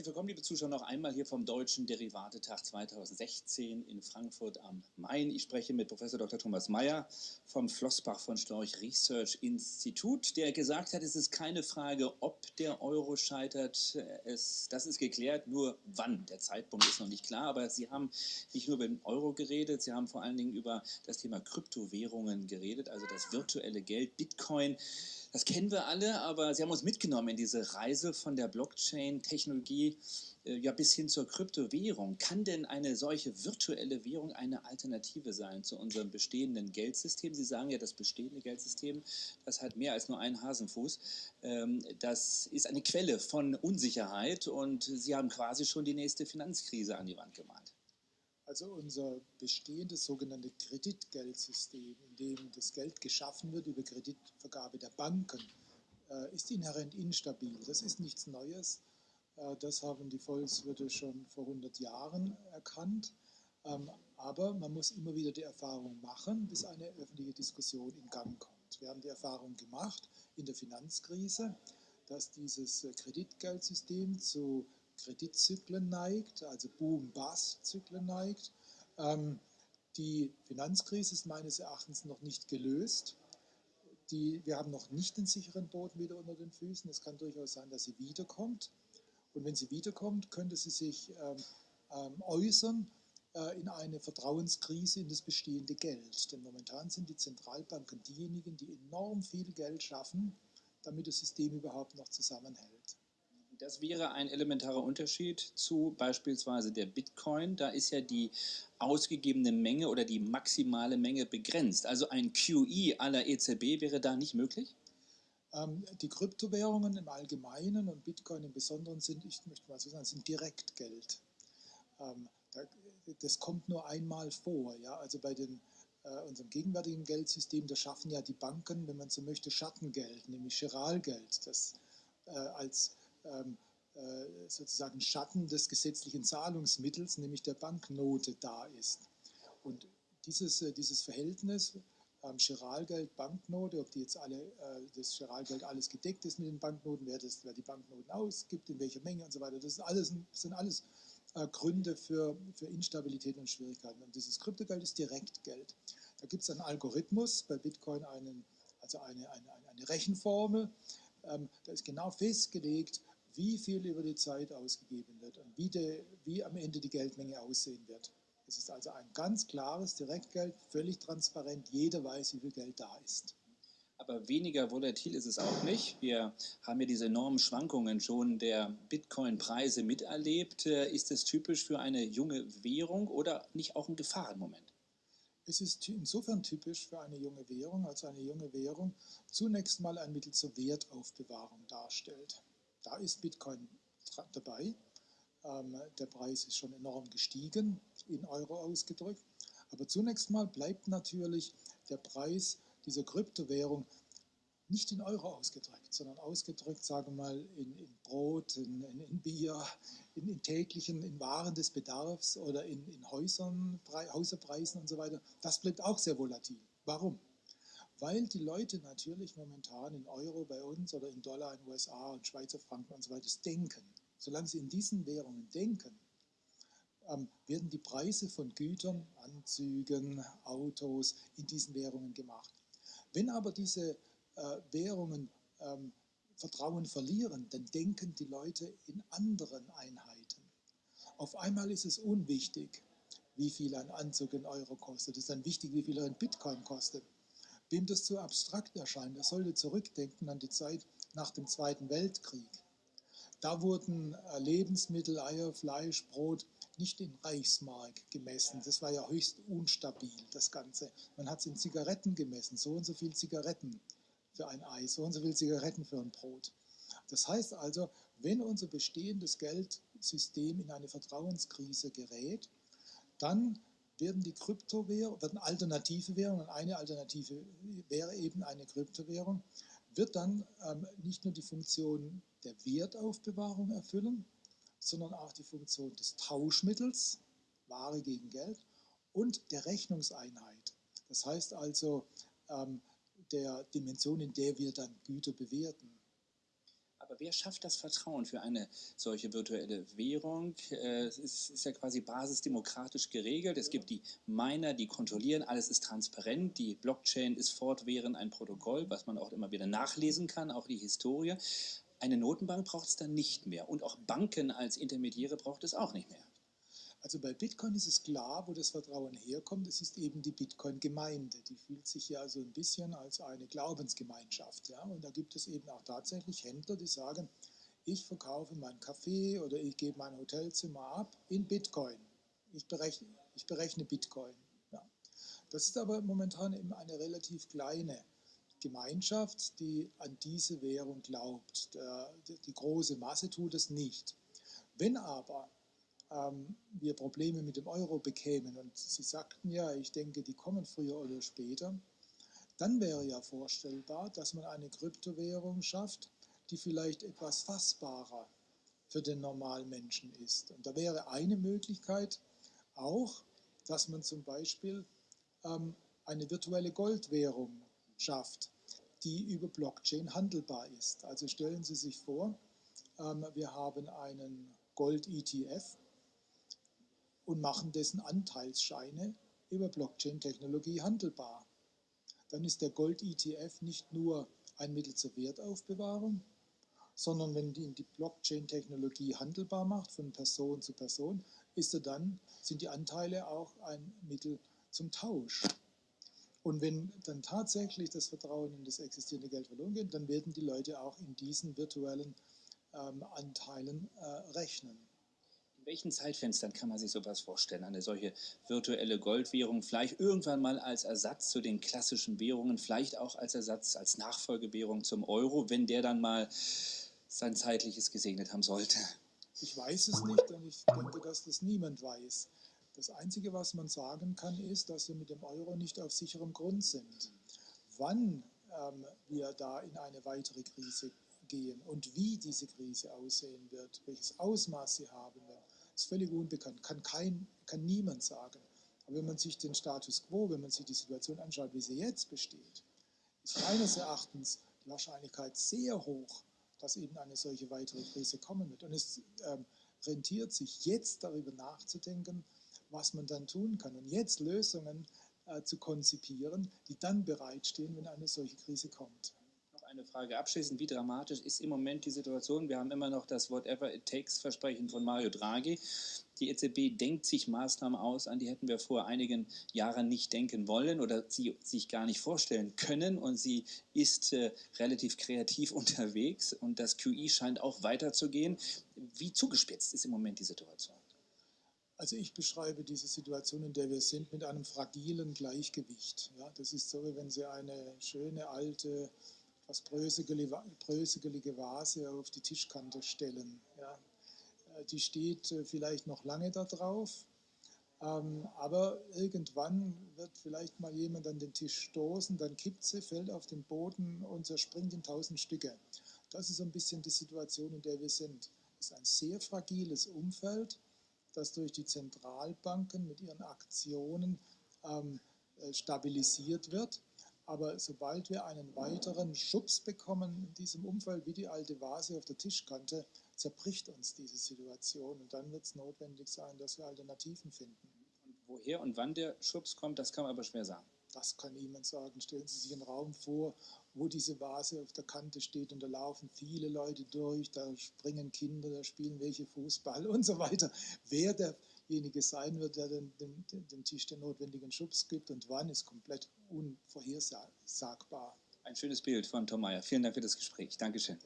Herzlich willkommen, liebe Zuschauer, noch einmal hier vom Deutschen Derivatetag 2016 in Frankfurt am Main. Ich spreche mit Professor Dr. Thomas Mayer vom Flossbach von Storch Research Institut, der gesagt hat, es ist keine Frage, ob der Euro scheitert. Es, das ist geklärt, nur wann. Der Zeitpunkt ist noch nicht klar, aber Sie haben nicht nur über den Euro geredet, Sie haben vor allen Dingen über das Thema Kryptowährungen geredet, also das virtuelle Geld, Bitcoin. Das kennen wir alle, aber Sie haben uns mitgenommen in diese Reise von der Blockchain-Technologie äh, ja, bis hin zur Kryptowährung. Kann denn eine solche virtuelle Währung eine Alternative sein zu unserem bestehenden Geldsystem? Sie sagen ja, das bestehende Geldsystem, das hat mehr als nur einen Hasenfuß. Ähm, das ist eine Quelle von Unsicherheit und Sie haben quasi schon die nächste Finanzkrise an die Wand gemalt. Also unser bestehendes sogenannte Kreditgeldsystem, in dem das Geld geschaffen wird über Kreditvergabe der Banken, äh, ist inhärent instabil. Das ist nichts Neues. Äh, das haben die Volkswirte schon vor 100 Jahren erkannt. Ähm, aber man muss immer wieder die Erfahrung machen, bis eine öffentliche Diskussion in Gang kommt. Wir haben die Erfahrung gemacht in der Finanzkrise, dass dieses Kreditgeldsystem zu Kreditzyklen neigt, also Boom-Bust-Zyklen neigt. Ähm, die Finanzkrise ist meines Erachtens noch nicht gelöst. Die, wir haben noch nicht den sicheren Boden wieder unter den Füßen. Es kann durchaus sein, dass sie wiederkommt. Und wenn sie wiederkommt, könnte sie sich ähm, ähm, äußern äh, in eine Vertrauenskrise in das bestehende Geld. Denn momentan sind die Zentralbanken diejenigen, die enorm viel Geld schaffen, damit das System überhaupt noch zusammenhält. Das wäre ein elementarer Unterschied zu beispielsweise der Bitcoin. Da ist ja die ausgegebene Menge oder die maximale Menge begrenzt. Also ein QE aller EZB wäre da nicht möglich? Ähm, die Kryptowährungen im Allgemeinen und Bitcoin im Besonderen sind, ich möchte mal so sagen, sind Direktgeld. Ähm, das kommt nur einmal vor. Ja? Also bei den, äh, unserem gegenwärtigen Geldsystem, da schaffen ja die Banken, wenn man so möchte, Schattengeld, nämlich Chiralgeld, das äh, als ähm, äh, sozusagen Schatten des gesetzlichen Zahlungsmittels, nämlich der Banknote, da ist. Und dieses, äh, dieses Verhältnis ähm, Chiralgeld, Banknote, ob die jetzt alle, äh, das Chiralgeld alles gedeckt ist mit den Banknoten, wer, das, wer die Banknoten ausgibt, in welcher Menge und so weiter, das, alles, das sind alles äh, Gründe für, für Instabilität und Schwierigkeiten. Und dieses Kryptogeld ist Direktgeld. Da gibt es einen Algorithmus, bei Bitcoin einen, also eine, eine, eine Rechenformel, da ist genau festgelegt, wie viel über die Zeit ausgegeben wird und wie, de, wie am Ende die Geldmenge aussehen wird. Es ist also ein ganz klares Direktgeld, völlig transparent, jeder weiß, wie viel Geld da ist. Aber weniger volatil ist es auch nicht. Wir haben ja diese enormen Schwankungen schon der Bitcoin-Preise miterlebt. Äh, ist es typisch für eine junge Währung oder nicht auch ein Gefahrenmoment? Es ist insofern typisch für eine junge Währung, als eine junge Währung zunächst mal ein Mittel zur Wertaufbewahrung darstellt. Da ist Bitcoin dabei. Ähm, der Preis ist schon enorm gestiegen, in Euro ausgedrückt. Aber zunächst mal bleibt natürlich der Preis dieser Kryptowährung nicht in Euro ausgedrückt, sondern ausgedrückt, sagen wir mal, in, in Brot, in, in, in Bier, in, täglichen, in Waren des Bedarfs oder in, Häusern, Häuserpreisen und so weiter. Das bleibt auch sehr volatil. Warum? weil die Leute natürlich momentan in Euro bei uns oder in Dollar in USA und Schweizer Franken und so weiter denken. Solange sie in diesen Währungen denken, ähm, werden die Preise von Gütern, Anzügen, Autos in diesen Währungen gemacht. Wenn aber diese Währungen ähm, Vertrauen verlieren, dann denken die Leute in anderen Einheiten. Auf einmal ist es unwichtig, wie viel ein Anzug in Euro kostet. Es ist dann wichtig, wie viel ein Bitcoin kostet. Wem das zu abstrakt erscheint, der sollte zurückdenken an die Zeit nach dem Zweiten Weltkrieg. Da wurden äh, Lebensmittel, Eier, Fleisch, Brot nicht in Reichsmark gemessen. Das war ja höchst unstabil, das Ganze. Man hat es in Zigaretten gemessen, so und so viel Zigaretten für ein Ei, so und so viel Zigaretten für ein Brot. Das heißt also, wenn unser bestehendes Geldsystem in eine Vertrauenskrise gerät, dann werden die Kryptowährungen, werden alternative Währungen, eine Alternative wäre eben eine Kryptowährung, wird dann ähm, nicht nur die Funktion der Wertaufbewahrung erfüllen, sondern auch die Funktion des Tauschmittels, Ware gegen Geld, und der Rechnungseinheit. Das heißt also ähm, der Dimension, in der wir dann Güter bewerten. Aber wer schafft das Vertrauen für eine solche virtuelle Währung? Äh, es ist, ist, ja quasi basisdemokratisch geregelt. Es gibt die Miner, die kontrollieren, alles ist transparent. Die Blockchain ist fortwährend ein Protokoll, was man auch immer wieder nachlesen kann, auch die Historie. Eine Notenbank braucht es dann nicht mehr und auch Banken als Intermediäre braucht es auch nicht mehr. Also bei Bitcoin ist es klar, wo das Vertrauen herkommt. Es ist eben die Bitcoin-Gemeinde. Die fühlt sich ja so ein bisschen als eine Glaubensgemeinschaft. Ja? Und da gibt es eben auch tatsächlich Händler, die sagen, ich verkaufe mein Kaffee oder ich gebe mein Hotelzimmer ab in Bitcoin. Ich berechne, ich berechne Bitcoin. Ja. Das ist aber momentan eben eine relativ kleine Gemeinschaft, die an diese Währung glaubt. Die große Masse tut es nicht. Wenn aber ähm, wir Probleme mit dem Euro bekämen, und Sie sagten ja, ich denke, die kommen früher oder später, dann wäre ja vorstellbar, dass man eine Kryptowährung schafft, die vielleicht etwas fassbarer für den normalen Menschen ist. Und da wäre eine Möglichkeit auch, dass man zum Beispiel ähm, eine virtuelle Goldwährung schafft, die über Blockchain handelbar ist. Also stellen Sie sich vor, ähm, wir haben einen Gold-ETF, und machen dessen Anteilsscheine über Blockchain-Technologie handelbar. Dann ist der Gold-ETF nicht nur ein Mittel zur Wertaufbewahrung, sondern wenn die, die Blockchain-Technologie handelbar macht von Person zu Person, ist er dann, sind die Anteile auch ein Mittel zum Tausch. Und wenn dann tatsächlich das Vertrauen in das existierende Geld verloren geht, dann werden die Leute auch in diesen virtuellen ähm, Anteilen äh, rechnen. Welchen Zeitfenstern kann man sich sowas vorstellen? Eine solche virtuelle Goldwährung, vielleicht irgendwann mal als Ersatz zu den klassischen Währungen, vielleicht auch als Ersatz, als Nachfolgewährung zum Euro, wenn der dann mal sein zeitliches gesegnet haben sollte? Ich weiß es nicht und ich denke, dass das niemand weiß. Das Einzige, was man sagen kann, ist, dass wir mit dem Euro nicht auf sicherem Grund sind. Wann ähm, wir da in eine weitere Krise gehen und wie diese Krise aussehen wird, welches Ausmaß sie haben wird, ist völlig unbekannt, kann, kein, kann niemand sagen. Aber wenn man sich den Status quo, wenn man sich die Situation anschaut, wie sie jetzt besteht, ist meines Erachtens die Wahrscheinlichkeit sehr hoch, dass eben eine solche weitere Krise kommen wird. Und es ähm, rentiert sich jetzt darüber nachzudenken, was man dann tun kann und jetzt Lösungen äh, zu konzipieren, die dann bereitstehen, wenn eine solche Krise kommt eine Frage abschließend. Wie dramatisch ist im Moment die Situation? Wir haben immer noch das Whatever it takes Versprechen von Mario Draghi. Die EZB denkt sich Maßnahmen aus, an die hätten wir vor einigen Jahren nicht denken wollen oder sie sich gar nicht vorstellen können. Und sie ist äh, relativ kreativ unterwegs und das QI scheint auch weiterzugehen. Wie zugespitzt ist im Moment die Situation? Also ich beschreibe diese Situation, in der wir sind, mit einem fragilen Gleichgewicht. Ja, das ist so, wie wenn Sie eine schöne alte etwas bröselige Vase auf die Tischkante stellen. Ja. Äh, die steht äh, vielleicht noch lange da drauf, ähm, aber irgendwann wird vielleicht mal jemand an den Tisch stoßen, dann kippt sie, fällt auf den Boden und zerspringt in tausend Stücke. Das ist ein bisschen die Situation, in der wir sind. Es ist ein sehr fragiles Umfeld, das durch die Zentralbanken mit ihren Aktionen ähm, äh, stabilisiert wird. Aber sobald wir einen weiteren Schubs bekommen in diesem Umfeld, wie die alte Vase auf der Tischkante, zerbricht uns diese Situation. Und dann wird es notwendig sein, dass wir Alternativen finden. Und woher und wann der Schubs kommt, das kann man aber schwer sagen. Das kann niemand sagen. Stellen Sie sich einen Raum vor, wo diese Vase auf der Kante steht und da laufen viele Leute durch, da springen Kinder, da spielen welche Fußball und so weiter. Wer derjenige sein wird, der den, den, den Tisch den notwendigen Schubs gibt und wann, ist komplett unvorhersagbar. Ein schönes Bild von Tom Meyer. Vielen Dank für das Gespräch. Dankeschön.